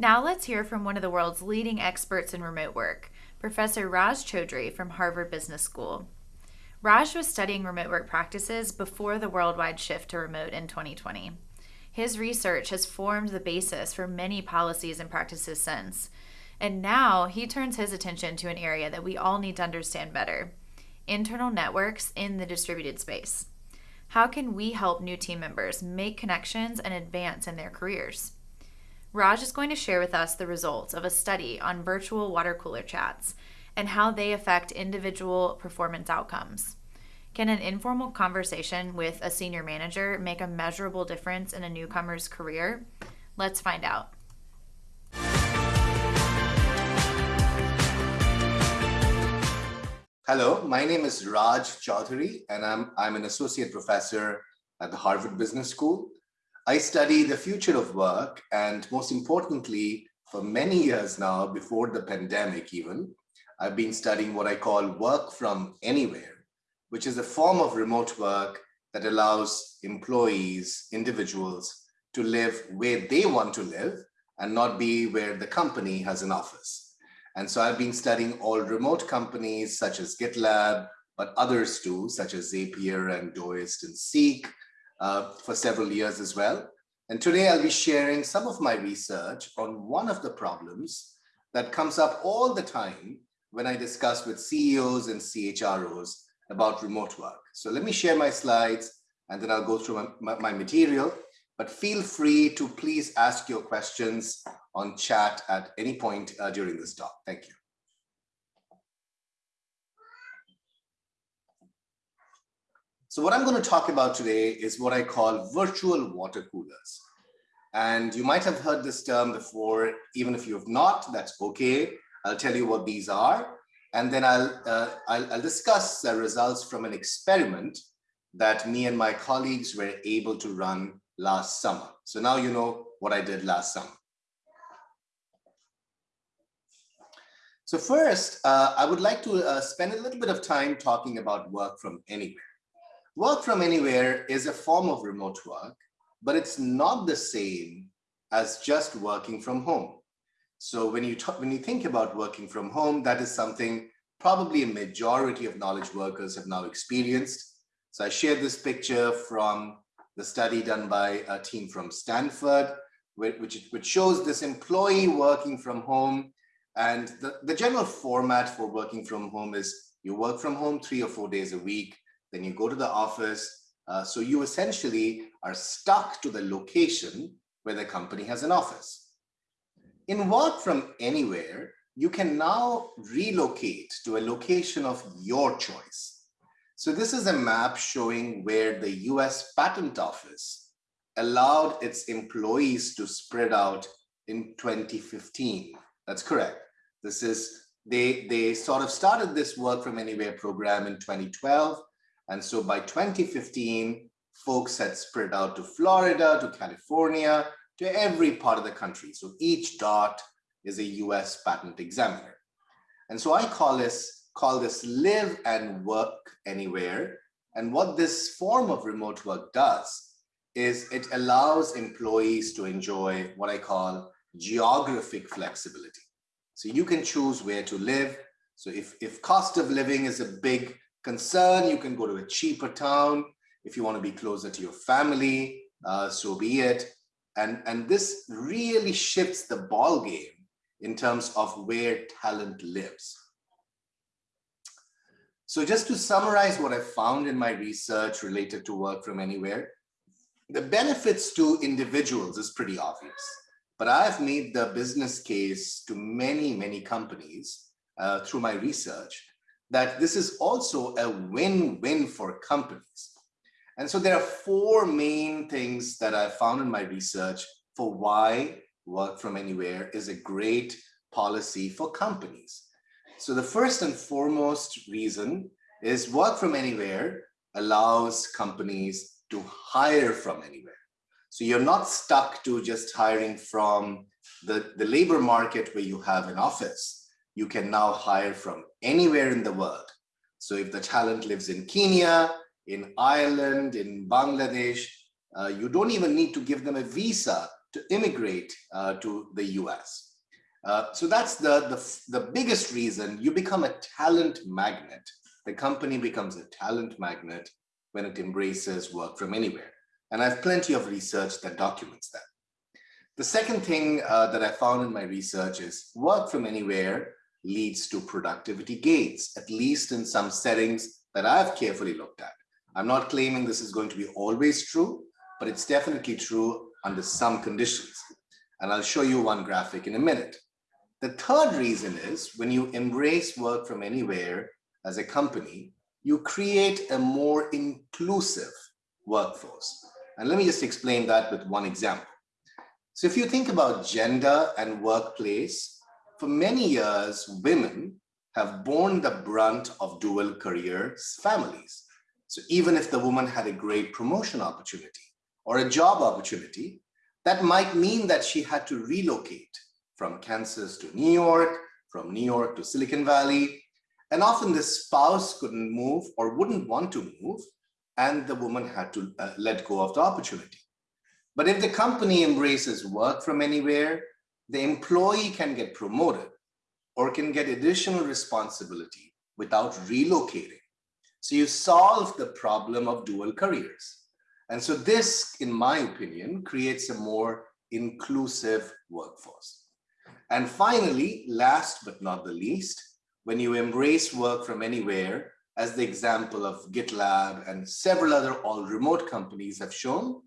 Now let's hear from one of the world's leading experts in remote work, Professor Raj Choudhury from Harvard Business School. Raj was studying remote work practices before the worldwide shift to remote in 2020. His research has formed the basis for many policies and practices since. And now he turns his attention to an area that we all need to understand better internal networks in the distributed space. How can we help new team members make connections and advance in their careers? Raj is going to share with us the results of a study on virtual water cooler chats and how they affect individual performance outcomes. Can an informal conversation with a senior manager make a measurable difference in a newcomer's career? Let's find out. Hello, my name is Raj Choudhury, and I'm, I'm an associate professor at the Harvard Business School. I study the future of work and most importantly, for many years now, before the pandemic even, I've been studying what I call work from anywhere, which is a form of remote work that allows employees, individuals to live where they want to live and not be where the company has an office. And so I've been studying all remote companies such as GitLab, but others too, such as Zapier and Doist and Seek, uh, for several years as well. And today I'll be sharing some of my research on one of the problems that comes up all the time when I discuss with CEOs and CHROs about remote work. So let me share my slides and then I'll go through my, my, my material, but feel free to please ask your questions on chat at any point uh, during this talk. Thank you. So what I'm going to talk about today is what I call virtual water coolers. And you might have heard this term before, even if you have not, that's okay. I'll tell you what these are. And then I'll, uh, I'll, I'll, discuss the results from an experiment that me and my colleagues were able to run last summer. So now you know what I did last summer. So first, uh, I would like to uh, spend a little bit of time talking about work from anywhere. Work from anywhere is a form of remote work, but it's not the same as just working from home. So when you talk, when you think about working from home, that is something probably a majority of knowledge workers have now experienced. So I shared this picture from the study done by a team from Stanford, which, which shows this employee working from home. And the, the general format for working from home is you work from home three or four days a week then you go to the office. Uh, so you essentially are stuck to the location where the company has an office. In work from anywhere, you can now relocate to a location of your choice. So this is a map showing where the US Patent Office allowed its employees to spread out in 2015. That's correct. This is, they, they sort of started this work from anywhere program in 2012 and so by 2015, folks had spread out to Florida, to California, to every part of the country. So each dot is a US patent examiner. And so I call this, call this live and work anywhere. And what this form of remote work does is it allows employees to enjoy what I call geographic flexibility. So you can choose where to live. So if, if cost of living is a big concern. You can go to a cheaper town if you want to be closer to your family, uh, so be it. And, and this really shifts the ball game in terms of where talent lives. So just to summarize what I found in my research related to work from anywhere, the benefits to individuals is pretty obvious, but I've made the business case to many, many companies uh, through my research that this is also a win-win for companies. And so there are four main things that I found in my research for why work from anywhere is a great policy for companies. So the first and foremost reason is work from anywhere allows companies to hire from anywhere. So you're not stuck to just hiring from the, the labor market where you have an office you can now hire from anywhere in the world. So if the talent lives in Kenya, in Ireland, in Bangladesh, uh, you don't even need to give them a visa to immigrate uh, to the US. Uh, so that's the, the, the biggest reason you become a talent magnet. The company becomes a talent magnet when it embraces work from anywhere. And I have plenty of research that documents that. The second thing uh, that I found in my research is work from anywhere leads to productivity gains, at least in some settings that I've carefully looked at. I'm not claiming this is going to be always true, but it's definitely true under some conditions. And I'll show you one graphic in a minute. The third reason is when you embrace work from anywhere as a company, you create a more inclusive workforce. And let me just explain that with one example. So if you think about gender and workplace, for many years, women have borne the brunt of dual careers families. So even if the woman had a great promotion opportunity or a job opportunity, that might mean that she had to relocate from Kansas to New York, from New York to Silicon Valley. And often the spouse couldn't move or wouldn't want to move, and the woman had to uh, let go of the opportunity. But if the company embraces work from anywhere, the employee can get promoted or can get additional responsibility without relocating so you solve the problem of dual careers. And so this, in my opinion, creates a more inclusive workforce. And finally, last but not the least, when you embrace work from anywhere, as the example of GitLab and several other all remote companies have shown,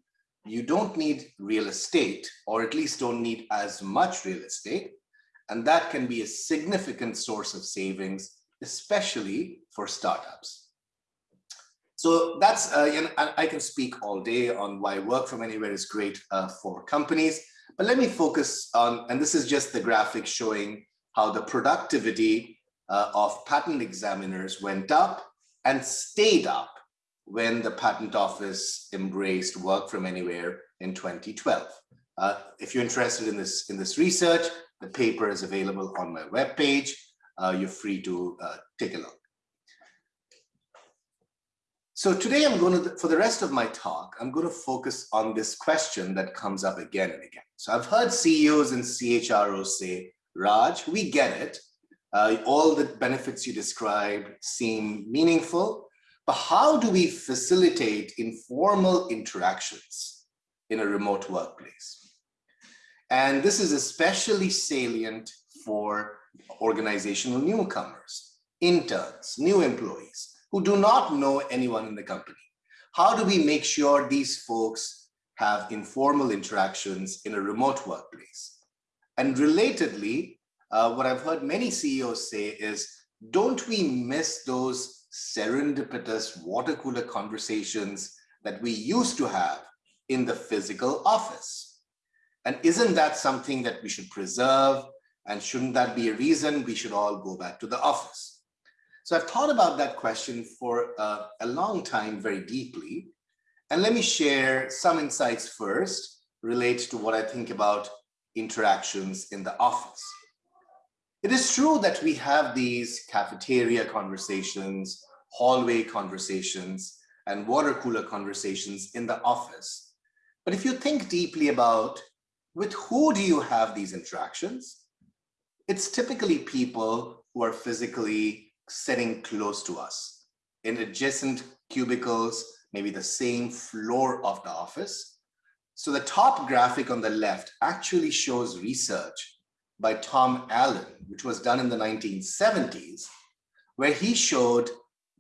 you don't need real estate, or at least don't need as much real estate. And that can be a significant source of savings, especially for startups. So that's, uh, you know, I, can speak all day on why work from anywhere is great uh, for companies, but let me focus on, and this is just the graphic showing how the productivity uh, of patent examiners went up and stayed up when the patent office embraced work from anywhere in 2012. Uh, if you're interested in this in this research, the paper is available on my webpage. Uh, you're free to uh, take a look. So today I'm going to, for the rest of my talk, I'm going to focus on this question that comes up again and again. So I've heard CEOs and CHROs say, Raj, we get it. Uh, all the benefits you described seem meaningful, but how do we facilitate informal interactions in a remote workplace? And this is especially salient for organizational newcomers, interns, new employees who do not know anyone in the company. How do we make sure these folks have informal interactions in a remote workplace? And relatedly, uh, what I've heard many CEOs say is, don't we miss those serendipitous water cooler conversations that we used to have in the physical office? And isn't that something that we should preserve? And shouldn't that be a reason we should all go back to the office? So I've thought about that question for uh, a long time, very deeply. And let me share some insights first relate to what I think about interactions in the office. It is true that we have these cafeteria conversations, hallway conversations, and water cooler conversations in the office. But if you think deeply about with who do you have these interactions, it's typically people who are physically sitting close to us in adjacent cubicles, maybe the same floor of the office. So the top graphic on the left actually shows research by Tom Allen, which was done in the 1970s, where he showed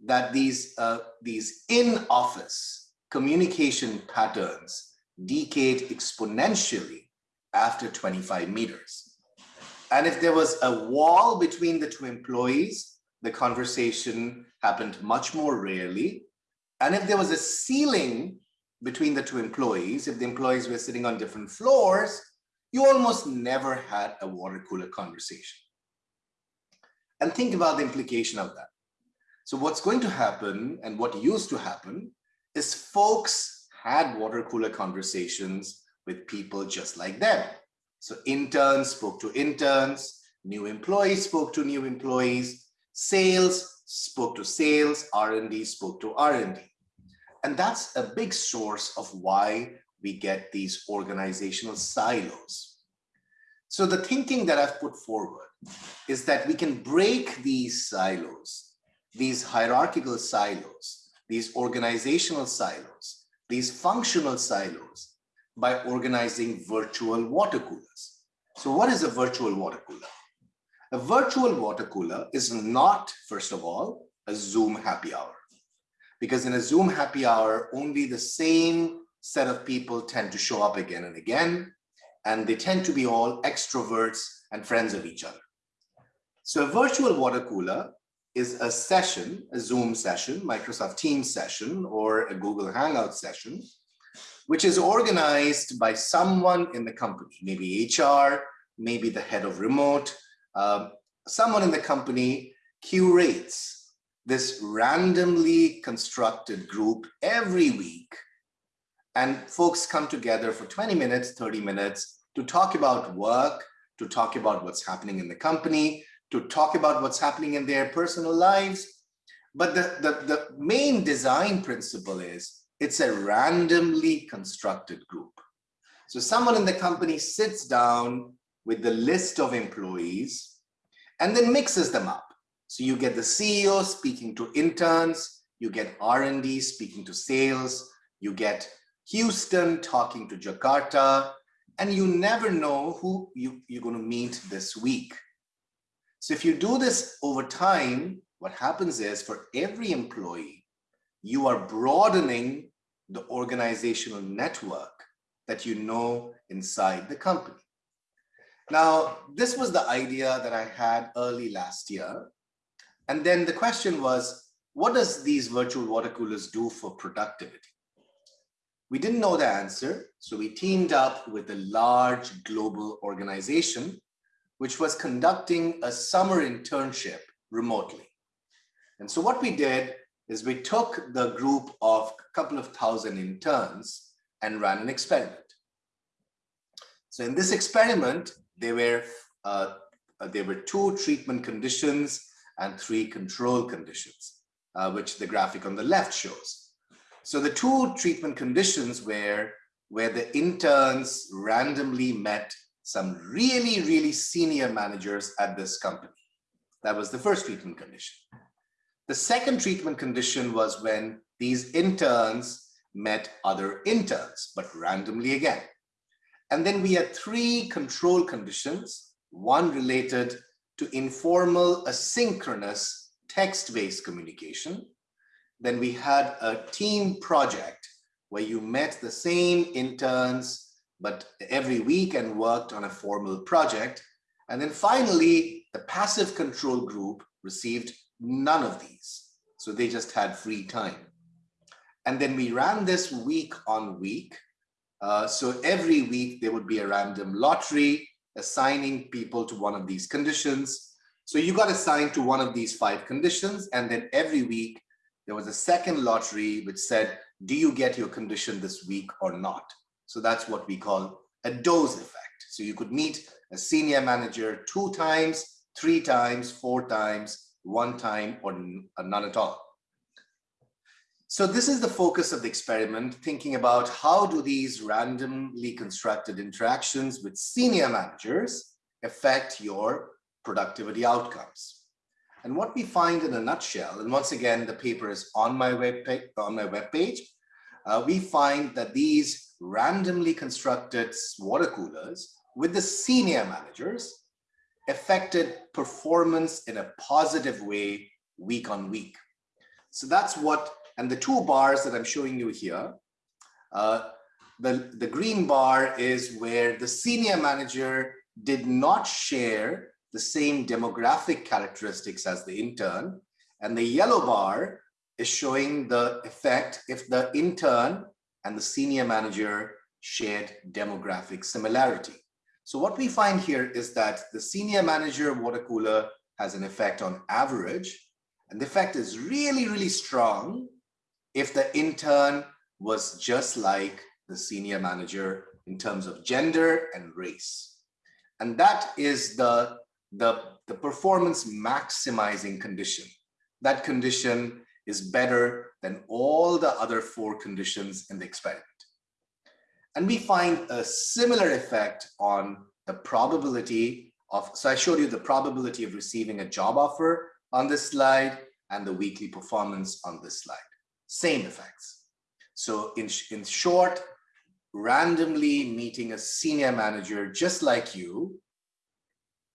that these, uh, these in-office communication patterns decayed exponentially after 25 meters. And if there was a wall between the two employees, the conversation happened much more rarely. And if there was a ceiling between the two employees, if the employees were sitting on different floors, you almost never had a water cooler conversation. And think about the implication of that. So what's going to happen and what used to happen is folks had water cooler conversations with people just like them. So interns spoke to interns, new employees spoke to new employees, Sales spoke to sales, R&D spoke to R&D. And that's a big source of why we get these organizational silos. So the thinking that I've put forward is that we can break these silos, these hierarchical silos, these organizational silos, these functional silos by organizing virtual water coolers. So what is a virtual water cooler? A virtual water cooler is not, first of all, a Zoom happy hour. Because in a Zoom happy hour, only the same set of people tend to show up again and again, and they tend to be all extroverts and friends of each other. So a virtual water cooler is a session, a Zoom session, Microsoft Teams session, or a Google Hangout session, which is organized by someone in the company, maybe HR, maybe the head of remote, uh, someone in the company curates this randomly constructed group every week. And folks come together for 20 minutes, 30 minutes to talk about work, to talk about what's happening in the company, to talk about what's happening in their personal lives. But the, the, the main design principle is it's a randomly constructed group. So someone in the company sits down with the list of employees and then mixes them up. So you get the CEO speaking to interns, you get R&D speaking to sales, you get Houston talking to Jakarta, and you never know who you, you're going to meet this week. So if you do this over time, what happens is for every employee, you are broadening the organizational network that you know inside the company. Now, this was the idea that I had early last year. And then the question was, what does these virtual water coolers do for productivity? We didn't know the answer, so we teamed up with a large global organization, which was conducting a summer internship remotely. And so what we did is we took the group of a couple of thousand interns and ran an experiment. So in this experiment, there were, uh, uh, there were two treatment conditions and three control conditions, uh, which the graphic on the left shows. So the two treatment conditions were where the interns randomly met some really, really senior managers at this company. That was the first treatment condition. The second treatment condition was when these interns met other interns, but randomly again. And then we had three control conditions, one related to informal asynchronous text-based communication. Then we had a team project where you met the same interns, but every week and worked on a formal project. And then finally, the passive control group received none of these. So they just had free time. And then we ran this week on week. Uh, so every week there would be a random lottery assigning people to one of these conditions. So you got assigned to one of these five conditions. And then every week there was a second lottery which said, do you get your condition this week or not? So that's what we call a dose effect. So you could meet a senior manager two times, three times, four times, one time or none at all. So this is the focus of the experiment, thinking about how do these randomly constructed interactions with senior managers affect your productivity outcomes. And what we find in a nutshell, and once again, the paper is on my web page, on my web page, uh, we find that these randomly constructed water coolers with the senior managers affected performance in a positive way week on week. So that's what, and the two bars that I'm showing you here, uh, the, the green bar is where the senior manager did not share the same demographic characteristics as the intern. And the yellow bar is showing the effect if the intern and the senior manager shared demographic similarity. So what we find here is that the senior manager water cooler has an effect on average, and the effect is really, really strong if the intern was just like the senior manager in terms of gender and race. And that is the, the, the performance maximizing condition. That condition is better than all the other four conditions in the experiment. And we find a similar effect on the probability of, so I showed you the probability of receiving a job offer on this slide and the weekly performance on this slide. Same effects. So in, in short, randomly meeting a senior manager just like you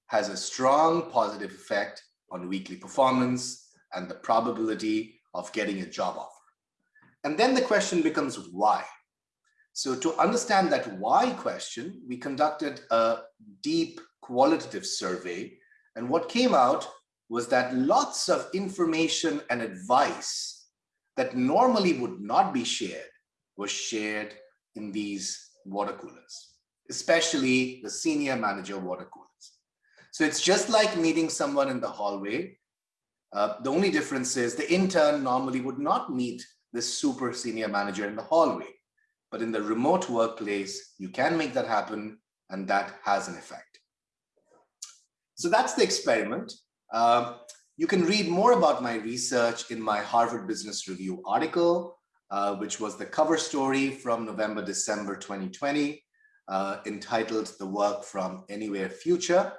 has a strong positive effect on weekly performance and the probability of getting a job offer. And then the question becomes why? So to understand that why question, we conducted a deep qualitative survey. And what came out was that lots of information and advice that normally would not be shared was shared in these water coolers, especially the senior manager water coolers. So it's just like meeting someone in the hallway. Uh, the only difference is the intern normally would not meet this super senior manager in the hallway. But in the remote workplace, you can make that happen and that has an effect. So that's the experiment. Uh, you can read more about my research in my Harvard Business Review article, uh, which was the cover story from November, December 2020, uh, entitled The Work from Anywhere Future.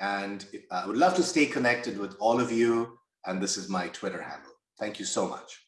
And uh, I would love to stay connected with all of you. And this is my Twitter handle. Thank you so much.